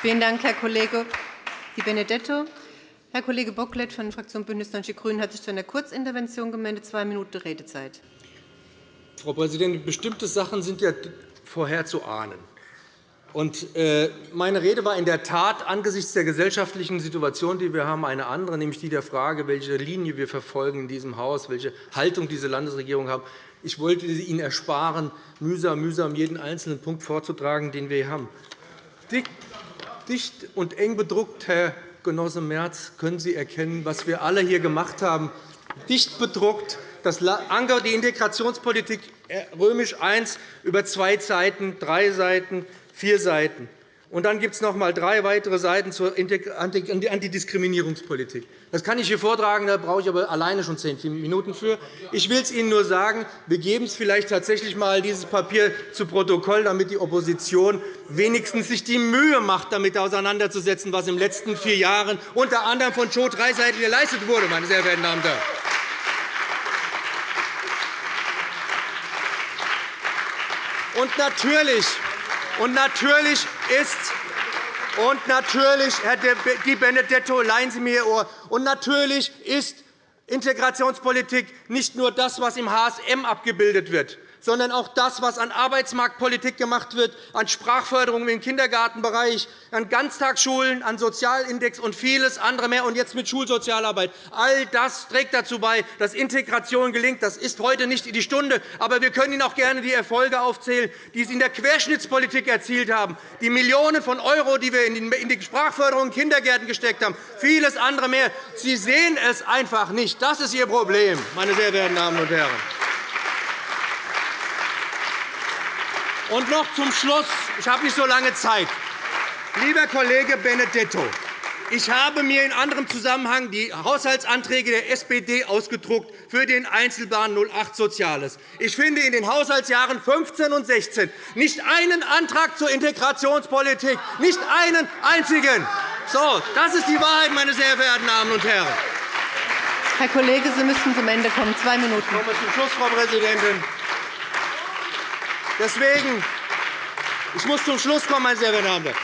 Vielen Dank, Herr Kollege Di Benedetto. Herr Kollege Bocklet von der Fraktion BÜNDNIS 90 die GRÜNEN hat sich zu einer Kurzintervention gemeldet. Zwei Minuten Redezeit. Frau Präsidentin, bestimmte Sachen sind ja vorher zu ahnen. Äh, meine Rede war in der Tat angesichts der gesellschaftlichen Situation, die wir haben, eine andere, nämlich die der Frage, welche Linie wir verfolgen in diesem Haus, welche Haltung diese Landesregierung hat. Ich wollte Ihnen ersparen, mühsam, mühsam jeden einzelnen Punkt vorzutragen, den wir hier haben. Dicht und eng bedruckt, Herr Genosse Merz, können Sie erkennen, was wir alle hier gemacht haben. Dicht bedruckt das Anker die Integrationspolitik äh, römisch I über zwei Seiten, drei Seiten, vier Seiten. Und dann gibt es noch einmal drei weitere Seiten zur Antidiskriminierungspolitik. Das kann ich hier vortragen, da brauche ich aber alleine schon zehn Minuten für. Ich will es Ihnen nur sagen, wir geben es vielleicht tatsächlich einmal dieses Papier zu Protokoll, damit die Opposition wenigstens sich die Mühe macht, damit auseinanderzusetzen, was in den letzten vier Jahren unter anderem von Joe Dreiseitel geleistet wurde. Meine sehr verehrten Damen und Herren. Und natürlich, und natürlich ist und natürlich, Herr Di Benedetto, leihen Sie mir Ihr Ohr. Und natürlich ist Integrationspolitik nicht nur das, was im HSM abgebildet wird sondern auch das, was an Arbeitsmarktpolitik gemacht wird, an Sprachförderung im Kindergartenbereich, an Ganztagsschulen, an Sozialindex und vieles andere mehr, und jetzt mit Schulsozialarbeit. All das trägt dazu bei, dass Integration gelingt. Das ist heute nicht die Stunde, aber wir können Ihnen auch gerne die Erfolge aufzählen, die Sie in der Querschnittspolitik erzielt haben, die Millionen von €, die wir in die Sprachförderung in Kindergärten gesteckt haben, vieles andere mehr. Sie sehen es einfach nicht. Das ist Ihr Problem, meine sehr verehrten Damen und Herren. Und noch zum Schluss. Ich habe nicht so lange Zeit. Lieber Kollege Benedetto, ich habe mir in anderem Zusammenhang die Haushaltsanträge der SPD ausgedruckt für den Einzelplan 08 Soziales. Ich finde in den Haushaltsjahren 15 und 16 nicht einen Antrag zur Integrationspolitik, nicht einen einzigen. So, das ist die Wahrheit, meine sehr verehrten Damen und Herren. Herr Kollege, Sie müssen zum Ende kommen. Zwei Minuten. Ich komme zum Schluss, Frau Präsidentin. Deswegen, ich muss zum Schluss kommen, meine sehr verehrten Damen.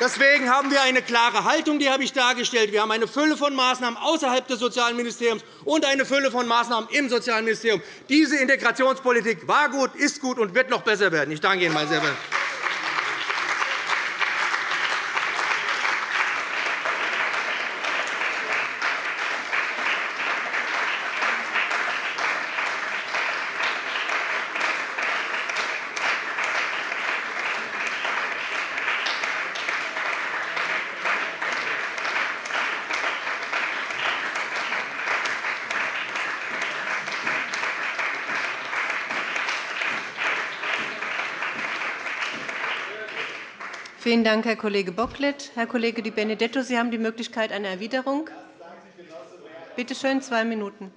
Deswegen haben wir eine klare Haltung, die habe ich dargestellt. Wir haben eine Fülle von Maßnahmen außerhalb des Sozialministeriums und eine Fülle von Maßnahmen im Sozialministerium. Diese Integrationspolitik war gut, ist gut und wird noch besser werden. Ich danke Ihnen, meine sehr verehrten Vielen Dank, Herr Kollege Bocklet. Herr Kollege Di Benedetto, Sie haben die Möglichkeit einer Erwiderung. Bitte schön, zwei Minuten.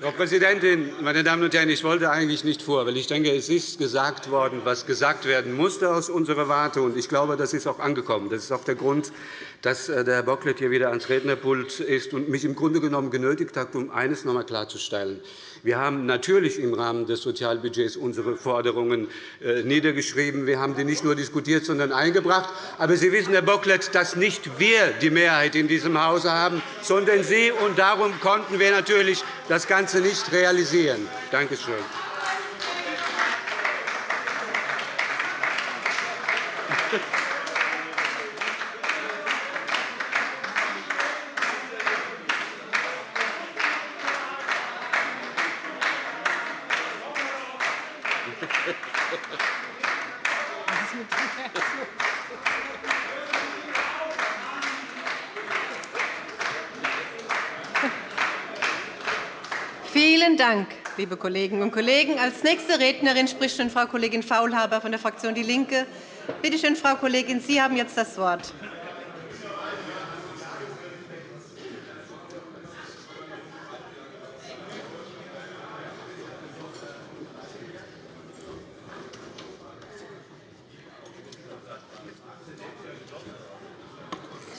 Frau Präsidentin, meine Damen und Herren! Ich wollte eigentlich nicht vor, weil ich denke, es ist gesagt worden, was gesagt werden musste aus unserer Warte. Und ich glaube, das ist auch angekommen. Das ist auch der Grund, dass äh, der Herr Bocklet hier wieder ans Rednerpult ist und mich im Grunde genommen genötigt hat, um eines noch einmal klarzustellen. Wir haben natürlich im Rahmen des Sozialbudgets unsere Forderungen äh, niedergeschrieben. Wir haben sie nicht nur diskutiert, sondern eingebracht. Aber Sie wissen, Herr Bocklet, dass nicht wir die Mehrheit in diesem Hause haben, sondern Sie. Und darum konnten wir natürlich das Ganze nicht realisieren. Danke schön. Vielen Dank, liebe Kolleginnen und Kollegen. Als nächste Rednerin spricht nun Frau Kollegin Faulhaber von der Fraktion DIE LINKE. Bitte schön, Frau Kollegin, Sie haben jetzt das Wort.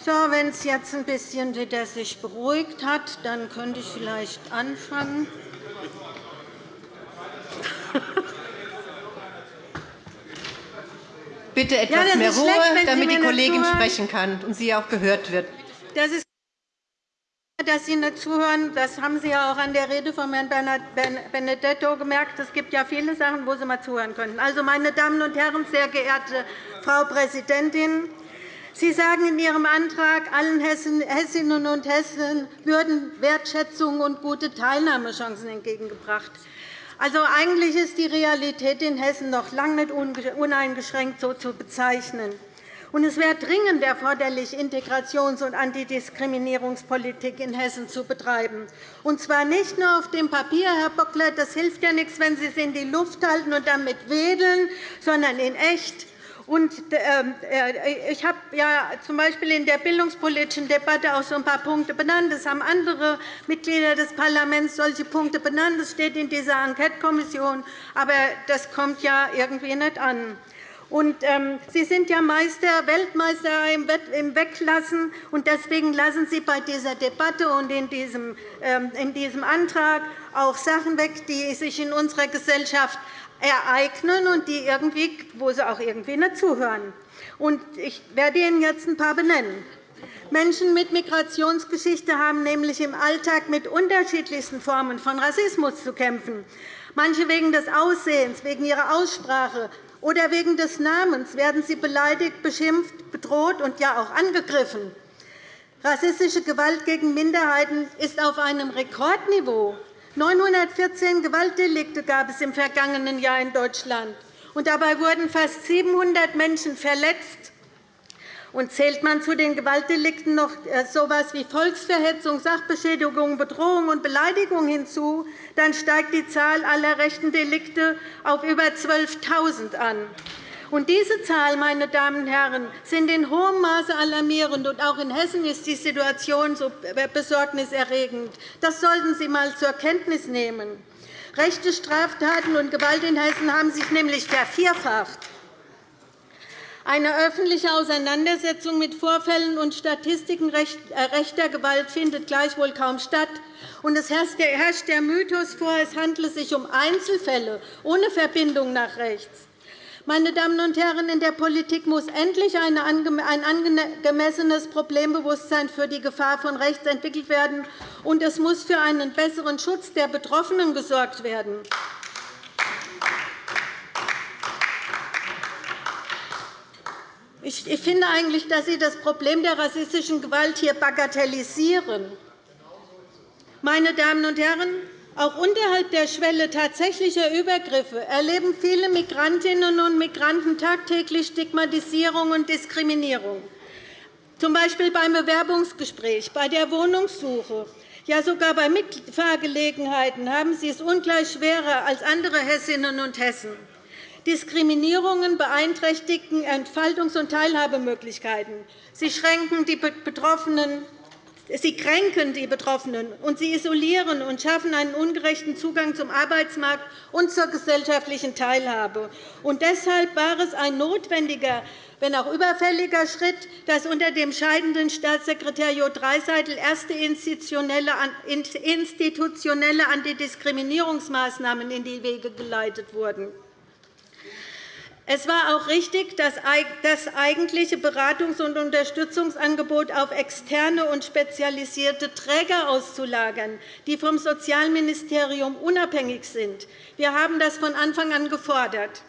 So, wenn es jetzt ein bisschen wieder sich beruhigt hat, dann könnte ich vielleicht anfangen. Bitte etwas ja, mehr Ruhe, schlecht, damit die Kollegin sprechen kann und sie auch gehört wird. Das ist dass Sie nicht zuhören, das haben Sie ja auch an der Rede von Herrn Benedetto gemerkt. Es gibt ja viele Sachen, wo Sie mal zuhören könnten. Also, meine Damen und Herren, sehr geehrte Frau Präsidentin! Sie sagen in Ihrem Antrag, allen Hessinnen und Hessen würden Wertschätzung und gute Teilnahmechancen entgegengebracht. Also, eigentlich ist die Realität in Hessen noch lange nicht uneingeschränkt so zu bezeichnen. Und es wäre dringend erforderlich, Integrations- und Antidiskriminierungspolitik in Hessen zu betreiben. Und zwar nicht nur auf dem Papier, Herr Bocklet, das hilft ja nichts, wenn Sie es in die Luft halten und damit wedeln, sondern in echt. Und, ähm, äh, ich habe ja z. B. in der bildungspolitischen Debatte auch so ein paar Punkte benannt. Es haben andere Mitglieder des Parlaments solche Punkte benannt. Das steht in dieser Enquetekommission. Aber das kommt ja irgendwie nicht an. Und, ähm, Sie sind ja Meister, Weltmeister im Weglassen. Und deswegen lassen Sie bei dieser Debatte und in diesem, ähm, in diesem Antrag auch Sachen weg, die sich in unserer Gesellschaft ereignen und die irgendwie, wo Sie auch irgendwie nicht zuhören. Und ich werde Ihnen jetzt ein paar benennen. Menschen mit Migrationsgeschichte haben nämlich im Alltag mit unterschiedlichsten Formen von Rassismus zu kämpfen. Manche wegen des Aussehens, wegen ihrer Aussprache, oder wegen des Namens werden sie beleidigt, beschimpft, bedroht und ja auch angegriffen. Rassistische Gewalt gegen Minderheiten ist auf einem Rekordniveau. 914 Gewaltdelikte gab es im vergangenen Jahr in Deutschland. Und dabei wurden fast 700 Menschen verletzt und zählt man zu den Gewaltdelikten noch äh, so etwas wie Volksverhetzung, Sachbeschädigung, Bedrohung und Beleidigung hinzu, dann steigt die Zahl aller rechten Delikte auf über 12.000 an. Und diese Zahl, meine Damen und Herren, sind in hohem Maße alarmierend. Und auch in Hessen ist die Situation so besorgniserregend. Das sollten Sie einmal zur Kenntnis nehmen. Rechte Straftaten und Gewalt in Hessen haben sich nämlich vervierfacht. Eine öffentliche Auseinandersetzung mit Vorfällen und Statistiken äh, rechter Gewalt findet gleichwohl kaum statt. Und es herrscht der Mythos vor, es handle sich um Einzelfälle ohne Verbindung nach rechts. Meine Damen und Herren, in der Politik muss endlich ein angemessenes Problembewusstsein für die Gefahr von rechts entwickelt werden, und es muss für einen besseren Schutz der Betroffenen gesorgt werden. Ich finde eigentlich, dass Sie das Problem der rassistischen Gewalt hier bagatellisieren. Meine Damen und Herren, auch unterhalb der Schwelle tatsächlicher Übergriffe erleben viele Migrantinnen und Migranten tagtäglich Stigmatisierung und Diskriminierung, z. B. beim Bewerbungsgespräch, bei der Wohnungssuche. Ja, sogar bei Mitfahrgelegenheiten haben sie es ungleich schwerer als andere Hessinnen und Hessen. Diskriminierungen beeinträchtigen Entfaltungs- und Teilhabemöglichkeiten. Sie schränken die Betroffenen Sie kränken die Betroffenen, und sie isolieren und schaffen einen ungerechten Zugang zum Arbeitsmarkt und zur gesellschaftlichen Teilhabe. Und deshalb war es ein notwendiger, wenn auch überfälliger Schritt, dass unter dem scheidenden Staatssekretär Jo Dreiseitel erste institutionelle Antidiskriminierungsmaßnahmen in die Wege geleitet wurden. Es war auch richtig, das eigentliche Beratungs- und Unterstützungsangebot auf externe und spezialisierte Träger auszulagern, die vom Sozialministerium unabhängig sind. Wir haben das von Anfang an gefordert.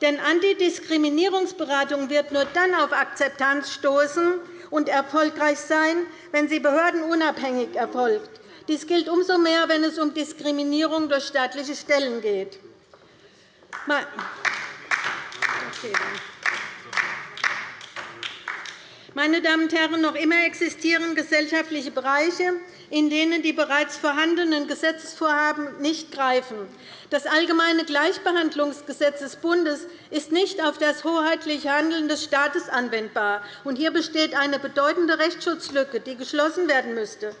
Denn Antidiskriminierungsberatung wird nur dann auf Akzeptanz stoßen und erfolgreich sein, wenn sie behördenunabhängig erfolgt. Dies gilt umso mehr, wenn es um Diskriminierung durch staatliche Stellen geht. Meine Damen und Herren, noch immer existieren gesellschaftliche Bereiche, in denen die bereits vorhandenen Gesetzesvorhaben nicht greifen. Das Allgemeine Gleichbehandlungsgesetz des Bundes ist nicht auf das hoheitliche Handeln des Staates anwendbar. Hier besteht eine bedeutende Rechtsschutzlücke, die geschlossen werden müsste.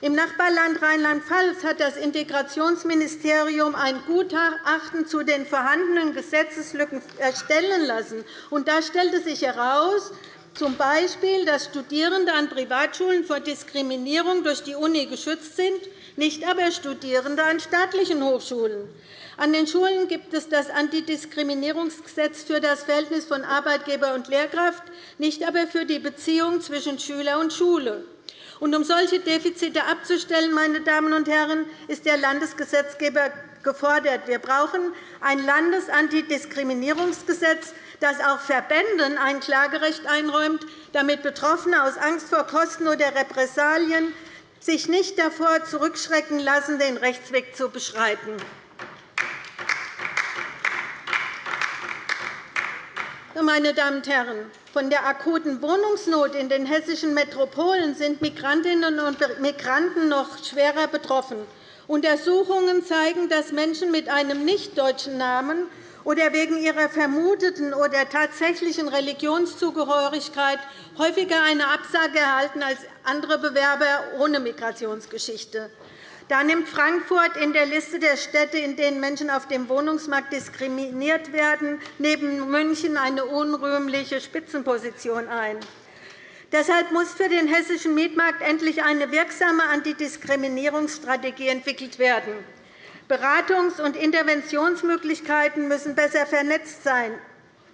Im Nachbarland Rheinland-Pfalz hat das Integrationsministerium ein Gutachten zu den vorhandenen Gesetzeslücken erstellen lassen. da stellte sich heraus, z. B., dass Studierende an Privatschulen vor Diskriminierung durch die Uni geschützt sind, nicht aber Studierende an staatlichen Hochschulen. An den Schulen gibt es das Antidiskriminierungsgesetz für das Verhältnis von Arbeitgeber und Lehrkraft, nicht aber für die Beziehung zwischen Schüler und Schule. Und um solche Defizite abzustellen, meine Damen und Herren, ist der Landesgesetzgeber gefordert. Wir brauchen ein Landesantidiskriminierungsgesetz, das auch Verbänden ein Klagerecht einräumt, damit Betroffene aus Angst vor Kosten oder Repressalien sich nicht davor zurückschrecken lassen, den Rechtsweg zu beschreiten. Meine Damen und Herren, von der akuten Wohnungsnot in den hessischen Metropolen sind Migrantinnen und Migranten noch schwerer betroffen. Untersuchungen zeigen, dass Menschen mit einem nicht-deutschen Namen oder wegen ihrer vermuteten oder tatsächlichen Religionszugehörigkeit häufiger eine Absage erhalten als andere Bewerber ohne Migrationsgeschichte. Da nimmt Frankfurt in der Liste der Städte, in denen Menschen auf dem Wohnungsmarkt diskriminiert werden, neben München eine unrühmliche Spitzenposition ein. Deshalb muss für den hessischen Mietmarkt endlich eine wirksame Antidiskriminierungsstrategie entwickelt werden. Beratungs- und Interventionsmöglichkeiten müssen besser vernetzt sein,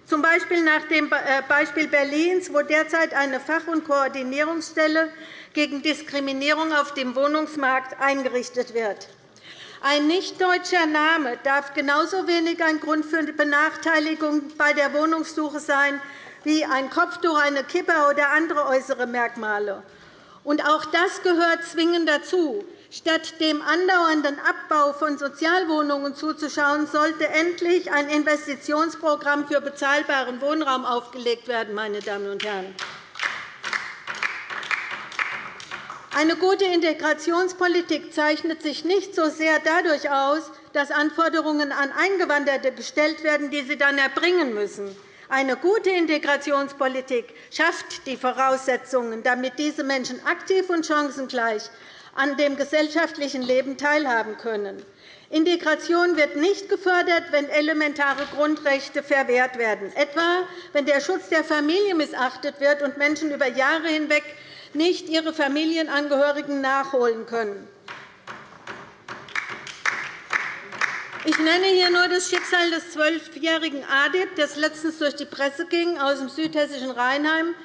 z. B. nach dem äh, Beispiel Berlins, wo derzeit eine Fach- und Koordinierungsstelle gegen Diskriminierung auf dem Wohnungsmarkt eingerichtet wird. Ein nicht-deutscher Name darf genauso wenig ein Grund für Benachteiligung bei der Wohnungssuche sein wie ein Kopftuch, eine Kippe oder andere äußere Merkmale. Und auch das gehört zwingend dazu. Statt dem andauernden Abbau von Sozialwohnungen zuzuschauen, sollte endlich ein Investitionsprogramm für bezahlbaren Wohnraum aufgelegt werden. Meine Damen und Herren. Eine gute Integrationspolitik zeichnet sich nicht so sehr dadurch aus, dass Anforderungen an Eingewanderte gestellt werden, die sie dann erbringen müssen. Eine gute Integrationspolitik schafft die Voraussetzungen, damit diese Menschen aktiv und chancengleich an dem gesellschaftlichen Leben teilhaben können. Integration wird nicht gefördert, wenn elementare Grundrechte verwehrt werden, etwa wenn der Schutz der Familie missachtet wird und Menschen über Jahre hinweg nicht ihre Familienangehörigen nachholen können. Ich nenne hier nur das Schicksal des zwölfjährigen Adib, das letztens durch die Presse ging, aus dem südhessischen Rheinheim,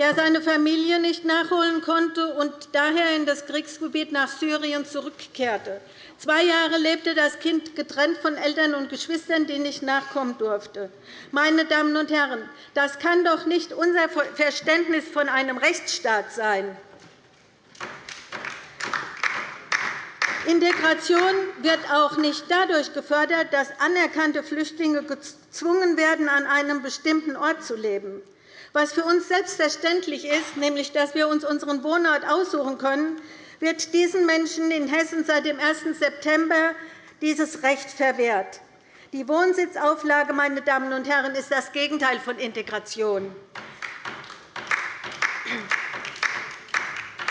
der seine Familie nicht nachholen konnte und daher in das Kriegsgebiet nach Syrien zurückkehrte. Zwei Jahre lebte das Kind getrennt von Eltern und Geschwistern, die nicht nachkommen durfte. Meine Damen und Herren, das kann doch nicht unser Verständnis von einem Rechtsstaat sein. Integration wird auch nicht dadurch gefördert, dass anerkannte Flüchtlinge gezwungen werden, an einem bestimmten Ort zu leben. Was für uns selbstverständlich ist, nämlich dass wir uns unseren Wohnort aussuchen können, wird diesen Menschen in Hessen seit dem 1. September dieses Recht verwehrt. Die Wohnsitzauflage meine Damen und Herren, ist das Gegenteil von Integration.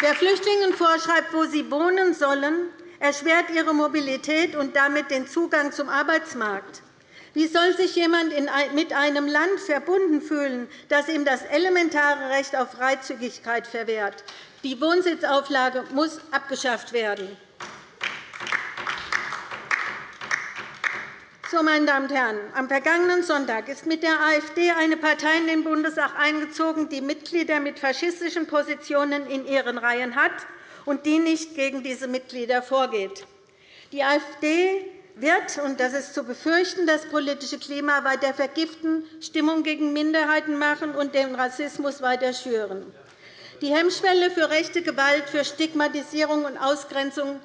Wer Flüchtlingen vorschreibt, wo sie wohnen sollen, erschwert ihre Mobilität und damit den Zugang zum Arbeitsmarkt. Wie soll sich jemand mit einem Land verbunden fühlen, das ihm das elementare Recht auf Freizügigkeit verwehrt? Die Wohnsitzauflage muss abgeschafft werden. So, meine Damen und Herren, am vergangenen Sonntag ist mit der AfD eine Partei in den Bundestag eingezogen, die Mitglieder mit faschistischen Positionen in ihren Reihen hat und die nicht gegen diese Mitglieder vorgeht. Die AfD wird, und das ist zu befürchten, das politische Klima weiter vergiften, Stimmung gegen Minderheiten machen und den Rassismus weiter schüren. Die Hemmschwelle für rechte Gewalt, für Stigmatisierung und Ausgrenzung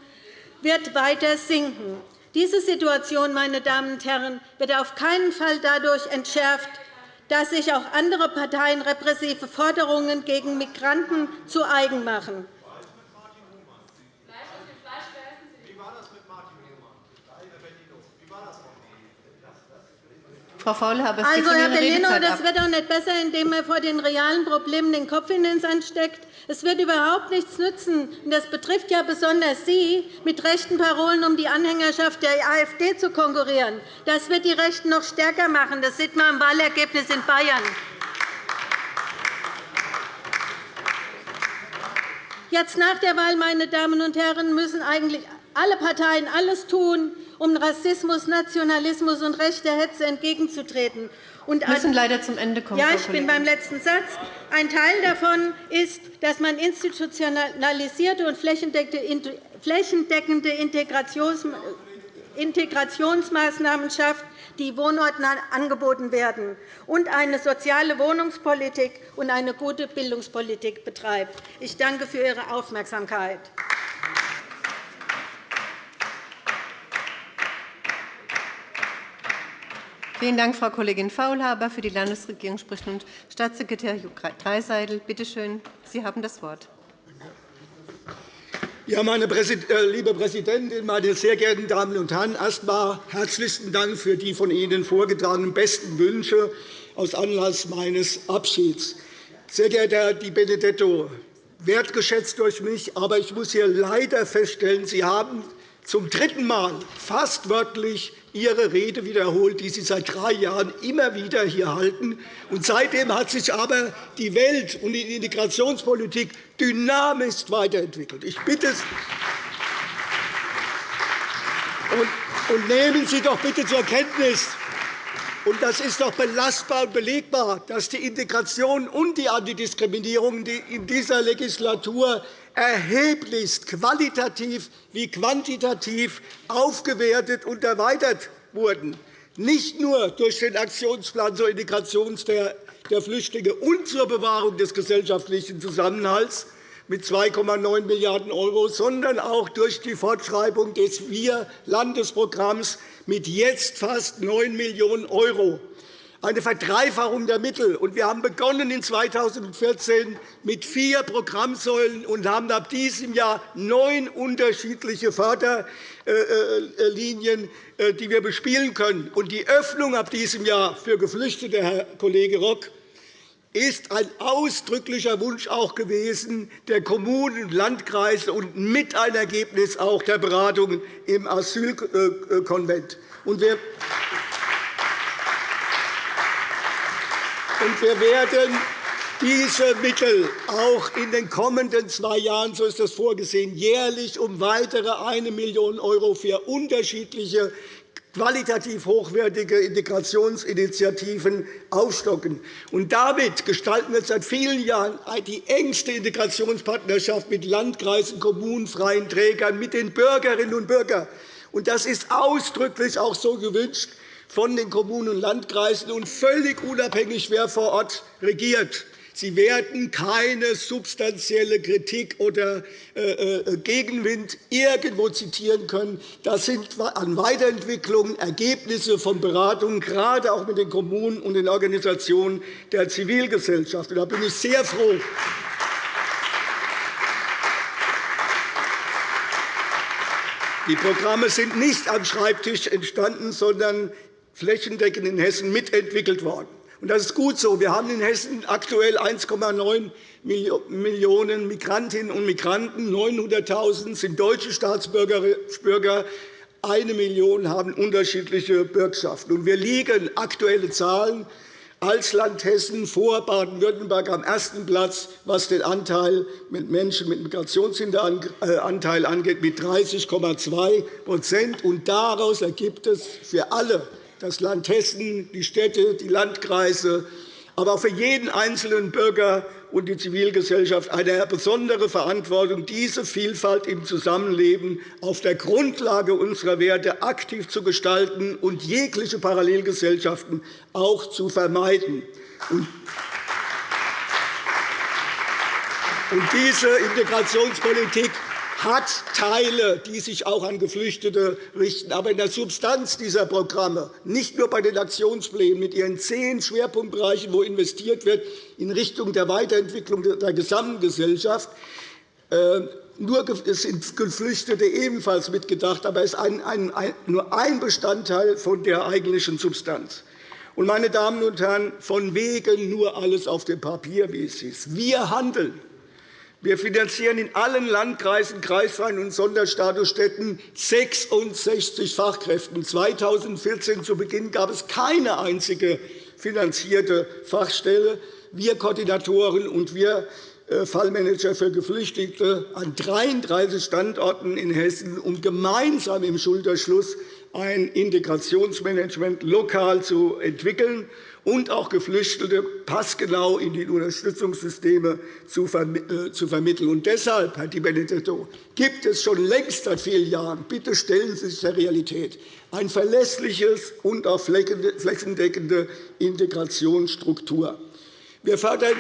wird weiter sinken. Diese Situation meine Damen und Herren, wird auf keinen Fall dadurch entschärft, dass sich auch andere Parteien repressive Forderungen gegen Migranten zu eigen machen. Frau Faulhaber, also, Herr Bellino, das wird auch nicht besser, indem er vor den realen Problemen den Kopf in den Sand steckt. Es wird überhaupt nichts nützen. Das betrifft ja besonders Sie, mit rechten Parolen um die Anhängerschaft der AfD zu konkurrieren. Das wird die Rechten noch stärker machen. Das sieht man am Wahlergebnis in Bayern. Jetzt nach der Wahl, meine Damen und Herren, müssen eigentlich alle Parteien alles tun, um Rassismus, Nationalismus und rechter Hetze entgegenzutreten. Und müssen leider zum Ende kommen. Ja, ich bin beim letzten Satz. Ein Teil davon ist, dass man institutionalisierte und flächendeckende Integrationsmaßnahmen schafft, die Wohnorten angeboten werden, und eine soziale Wohnungspolitik und eine gute Bildungspolitik betreibt. Ich danke für Ihre Aufmerksamkeit. Vielen Dank, Frau Kollegin Faulhaber. Für die Landesregierung spricht nun Staatssekretär Hugh Dreiseidel. Bitte schön, Sie haben das Wort. Ja, meine äh, liebe Präsidentin, meine sehr geehrten Damen und Herren! Erst einmal herzlichen Dank für die von Ihnen vorgetragenen besten Wünsche aus Anlass meines Abschieds. Sehr geehrter Herr Di Benedetto, wertgeschätzt durch mich, aber ich muss hier leider feststellen, Sie haben zum dritten Mal fast wörtlich Ihre Rede wiederholt, die Sie seit drei Jahren immer wieder hier halten. Und seitdem hat sich aber die Welt und die Integrationspolitik dynamisch weiterentwickelt. Ich bitte und nehmen Sie doch bitte zur Kenntnis, und das ist doch belastbar und belegbar, dass die Integration und die Antidiskriminierung in dieser Legislatur erheblichst qualitativ wie quantitativ aufgewertet und erweitert wurden, nicht nur durch den Aktionsplan zur Integration der Flüchtlinge und zur Bewahrung des gesellschaftlichen Zusammenhalts mit 2,9 Milliarden €, sondern auch durch die Fortschreibung des Wir-Landesprogramms mit jetzt fast 9 Millionen €, eine Verdreifachung der Mittel. Wir haben begonnen in 2014 mit vier Programmsäulen und haben ab diesem Jahr neun unterschiedliche Förderlinien, äh, die wir bespielen können. Die Öffnung ab diesem Jahr für Geflüchtete, Herr Kollege Rock, ist ein ausdrücklicher Wunsch auch gewesen der Kommunen und Landkreise und mit ein Ergebnis auch der Beratungen im Asylkonvent. Wir wir werden diese Mittel auch in den kommenden zwei Jahren, so ist das vorgesehen, jährlich um weitere 1 Million € für unterschiedliche qualitativ hochwertige Integrationsinitiativen aufstocken. Und damit gestalten wir seit vielen Jahren die engste Integrationspartnerschaft mit Landkreisen, Kommunen, freien Trägern, mit den Bürgerinnen und Bürgern. Und das ist ausdrücklich auch so gewünscht von den Kommunen und Landkreisen und völlig unabhängig, wer vor Ort regiert. Sie werden keine substanzielle Kritik oder äh, äh, Gegenwind irgendwo zitieren können. Das sind an Weiterentwicklungen Ergebnisse von Beratungen, gerade auch mit den Kommunen und den Organisationen der Zivilgesellschaft. Da bin ich sehr froh, Die Programme sind nicht am Schreibtisch entstanden, sondern flächendeckend in Hessen mitentwickelt worden. Das ist gut so. Wir haben in Hessen aktuell 1,9 Millionen Migrantinnen und Migranten. 900.000 sind deutsche Staatsbürger. Eine Million haben unterschiedliche Bürgschaften. Wir liegen aktuelle Zahlen als Land Hessen vor Baden-Württemberg am ersten Platz, was den Anteil mit Menschen mit Migrationshinteranteil angeht, mit 30,2% Daraus ergibt es für alle das Land Hessen, die Städte, die Landkreise, aber auch für jeden einzelnen Bürger und die Zivilgesellschaft eine besondere Verantwortung, diese Vielfalt im Zusammenleben auf der Grundlage unserer Werte aktiv zu gestalten und jegliche Parallelgesellschaften auch zu vermeiden. Diese Integrationspolitik hat Teile, die sich auch an Geflüchtete richten. Aber in der Substanz dieser Programme, nicht nur bei den Aktionsplänen mit ihren zehn Schwerpunktbereichen, wo investiert wird in Richtung der Weiterentwicklung der gesamten Gesellschaft, äh, nur sind Geflüchtete ebenfalls mitgedacht, aber es ist nur ein Bestandteil von der eigentlichen Substanz. Meine Damen und Herren, von wegen nur alles auf dem Papier, wie es ist. Wir handeln. Wir finanzieren in allen Landkreisen, Kreisvereinen und Sonderstatusstädten 66 Fachkräften. 2014 zu Beginn gab es keine einzige finanzierte Fachstelle. Wir Koordinatoren und wir äh, Fallmanager für Geflüchtete an 33 Standorten in Hessen, um gemeinsam im Schulterschluss ein Integrationsmanagement lokal zu entwickeln und auch Geflüchtete passgenau in die Unterstützungssysteme zu vermitteln. Und deshalb, Herr Di Benedetto, gibt es schon längst seit vielen Jahren, bitte stellen Sie sich der Realität, ein verlässliches und auch flächendeckende Integrationsstruktur. Wir fördern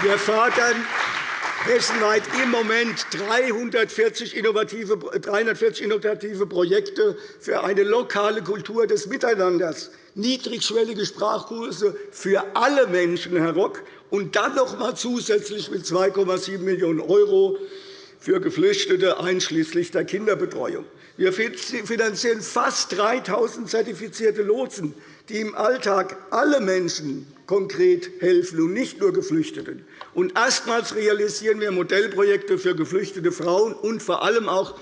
wir fördern hessenweit im Moment 340 innovative, 340 innovative Projekte für eine lokale Kultur des Miteinanders, niedrigschwellige Sprachkurse für alle Menschen, Herr Rock, und dann noch einmal zusätzlich mit 2,7 Millionen € für Geflüchtete einschließlich der Kinderbetreuung. Wir finanzieren fast 3.000 zertifizierte Lotsen, die im Alltag alle Menschen konkret helfen und nicht nur Geflüchteten. Und erstmals realisieren wir Modellprojekte für geflüchtete Frauen und vor allem auch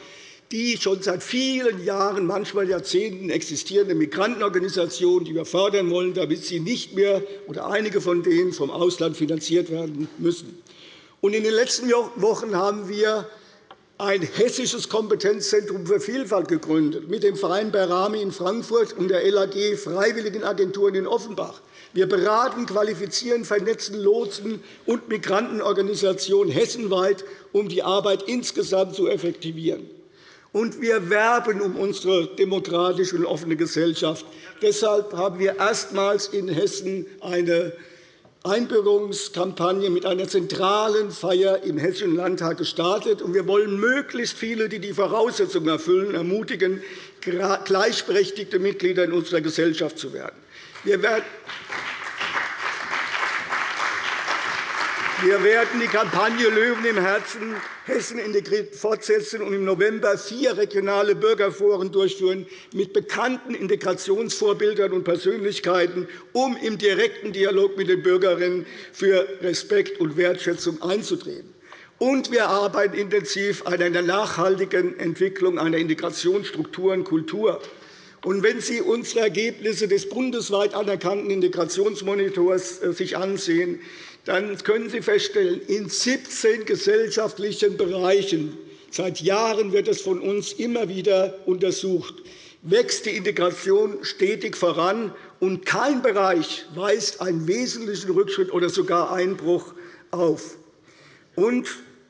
die schon seit vielen Jahren, manchmal Jahrzehnten existierende Migrantenorganisationen, die wir fördern wollen, damit sie nicht mehr oder einige von denen vom Ausland finanziert werden müssen. In den letzten Wochen haben wir ein hessisches Kompetenzzentrum für Vielfalt gegründet, mit dem Verein Berami in Frankfurt und der LAG Freiwilligenagenturen in Offenbach. Wir beraten, qualifizieren, vernetzen Lotsen und Migrantenorganisationen hessenweit, um die Arbeit insgesamt zu effektivieren. Und wir werben um unsere demokratische und offene Gesellschaft. Deshalb haben wir erstmals in Hessen eine Einbürgerungskampagne mit einer zentralen Feier im Hessischen Landtag gestartet. Wir wollen möglichst viele, die die Voraussetzungen erfüllen, ermutigen, gleichberechtigte Mitglieder in unserer Gesellschaft zu werden. Wir werden die Kampagne Löwen im Herzen Hessen integriert fortsetzen und im November vier regionale Bürgerforen durchführen mit bekannten Integrationsvorbildern und Persönlichkeiten, um im direkten Dialog mit den Bürgerinnen für Respekt und Wertschätzung einzutreten. Und wir arbeiten intensiv an einer nachhaltigen Entwicklung einer Integrationsstruktur und Kultur. Und wenn Sie unsere Ergebnisse des bundesweit anerkannten Integrationsmonitors äh, sich ansehen, dann können Sie feststellen, in 17 gesellschaftlichen Bereichen seit Jahren wird es von uns immer wieder untersucht, wächst die Integration stetig voran, und kein Bereich weist einen wesentlichen Rückschritt oder sogar Einbruch auf. Und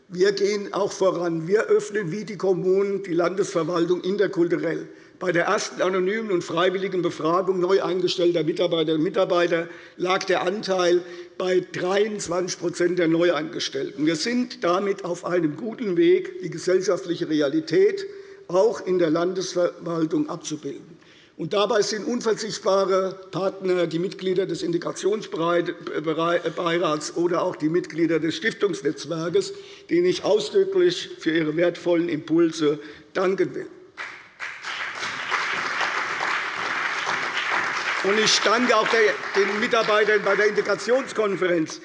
wir gehen auch voran. Wir öffnen wie die Kommunen die Landesverwaltung interkulturell. Bei der ersten anonymen und freiwilligen Befragung neu eingestellter Mitarbeiterinnen und Mitarbeiter lag der Anteil bei 23% der Neueingestellten. Wir sind damit auf einem guten Weg, die gesellschaftliche Realität auch in der Landesverwaltung abzubilden. Und dabei sind unverzichtbare Partner die Mitglieder des Integrationsbeirats oder auch die Mitglieder des Stiftungsnetzwerkes, denen ich ausdrücklich für ihre wertvollen Impulse danken will. Ich danke auch den Mitarbeitern bei der Integrationskonferenz.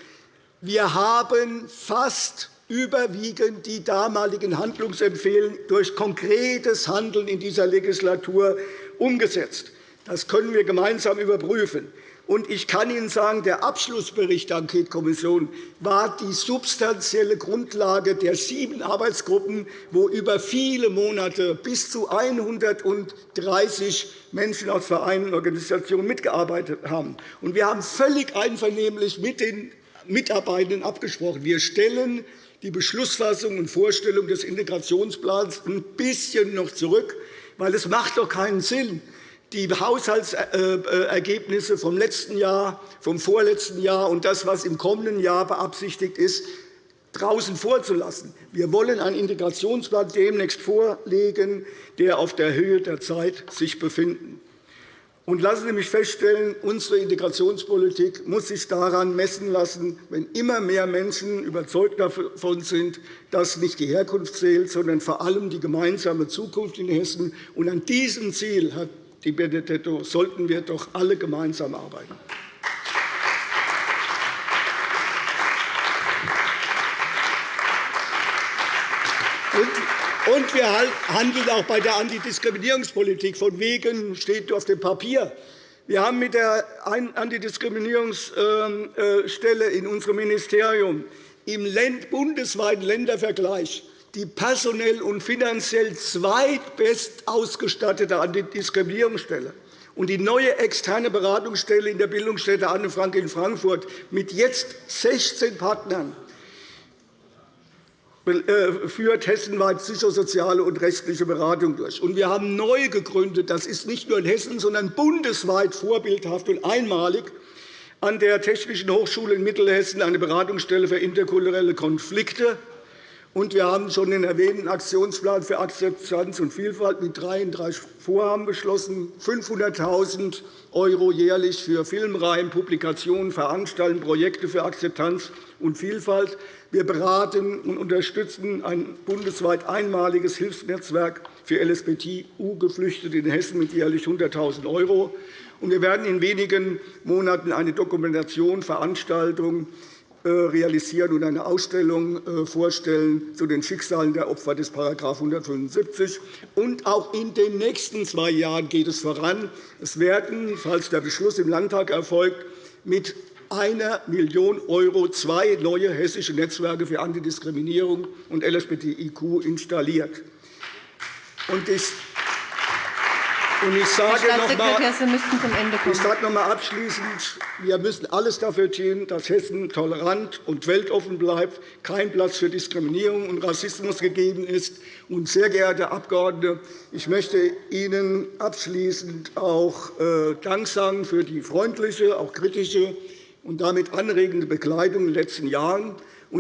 Wir haben fast überwiegend die damaligen Handlungsempfehlungen durch konkretes Handeln in dieser Legislatur umgesetzt. Das können wir gemeinsam überprüfen. Und ich kann Ihnen sagen, der Abschlussbericht der Enquetekommission war die substanzielle Grundlage der sieben Arbeitsgruppen, wo über viele Monate bis zu 130 Menschen aus Vereinen und Organisationen mitgearbeitet haben. Wir haben völlig einvernehmlich mit den Mitarbeitenden abgesprochen. Wir stellen die Beschlussfassung und Vorstellung des Integrationsplans ein bisschen noch zurück, weil es macht doch keinen Sinn, die Haushaltsergebnisse vom letzten Jahr, vom vorletzten Jahr und das, was im kommenden Jahr beabsichtigt ist, draußen vorzulassen. Wir wollen einen Integrationsplan demnächst vorlegen, der auf der Höhe der Zeit sich befindet. Und lassen Sie mich feststellen, unsere Integrationspolitik muss sich daran messen lassen, wenn immer mehr Menschen überzeugt davon sind, dass nicht die Herkunft zählt, sondern vor allem die gemeinsame Zukunft in Hessen. Und an diesem Ziel hat Di Benedetto, sollten wir doch alle gemeinsam arbeiten. Und wir handeln auch bei der Antidiskriminierungspolitik. Von wegen steht auf dem Papier. Wir haben mit der Antidiskriminierungsstelle in unserem Ministerium im bundesweiten Ländervergleich die personell und finanziell zweitbest ausgestattete Antidiskriminierungsstelle und die neue externe Beratungsstelle in der Bildungsstätte Anne Frank in Frankfurt mit jetzt 16 Partnern äh, führt hessenweit psychosoziale und rechtliche Beratung durch. wir haben neu gegründet, das ist nicht nur in Hessen, sondern bundesweit vorbildhaft und einmalig, an der Technischen Hochschule in Mittelhessen eine Beratungsstelle für interkulturelle Konflikte und wir haben schon den erwähnten Aktionsplan für Akzeptanz und Vielfalt mit 33 Vorhaben beschlossen, 500.000 € jährlich für Filmreihen, Publikationen, Veranstaltungen, Projekte für Akzeptanz und Vielfalt. Wir beraten und unterstützen ein bundesweit einmaliges Hilfsnetzwerk für LSBTU-Geflüchtete in Hessen mit jährlich 100.000 €. Wir werden in wenigen Monaten eine Dokumentation, Veranstaltung realisieren und eine Ausstellung äh, vorstellen zu den Schicksalen der Opfer des § 175. Und auch in den nächsten zwei Jahren geht es voran. Es werden, falls der Beschluss im Landtag erfolgt, mit einer Million € zwei neue hessische Netzwerke für Antidiskriminierung und LSBTIQ installiert. Und einmal, ich sage noch einmal abschließend, wir müssen alles dafür tun, dass Hessen tolerant und weltoffen bleibt, kein Platz für Diskriminierung und Rassismus gegeben ist. Und, sehr geehrte Abgeordnete, ich möchte Ihnen abschließend auch äh, Dank sagen für die freundliche, auch kritische und damit anregende Begleitung in den letzten Jahren.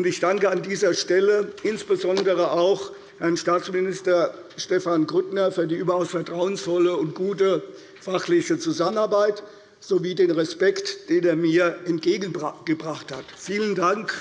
Ich danke an dieser Stelle insbesondere auch Herrn Staatsminister Stefan Grüttner für die überaus vertrauensvolle und gute fachliche Zusammenarbeit sowie den Respekt, den er mir entgegengebracht hat. Vielen Dank.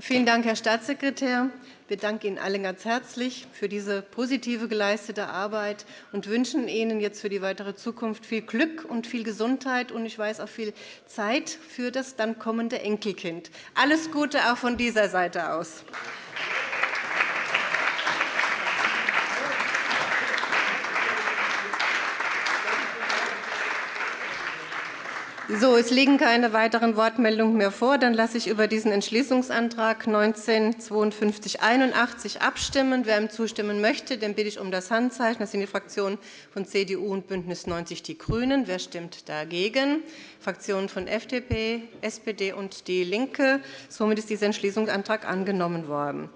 Vielen Dank, Herr Staatssekretär. Wir danken Ihnen allen ganz herzlich für diese positive geleistete Arbeit und wünschen Ihnen jetzt für die weitere Zukunft viel Glück und viel Gesundheit und ich weiß auch viel Zeit für das dann kommende Enkelkind. Alles Gute auch von dieser Seite aus. So, es liegen keine weiteren Wortmeldungen mehr vor. Dann lasse ich über diesen Entschließungsantrag 19-5281 abstimmen. Wer ihm zustimmen möchte, den bitte ich um das Handzeichen. Das sind die Fraktionen von CDU und BÜNDNIS 90 die GRÜNEN. Wer stimmt dagegen? Fraktionen von FDP, SPD und DIE LINKE. Somit ist dieser Entschließungsantrag angenommen worden.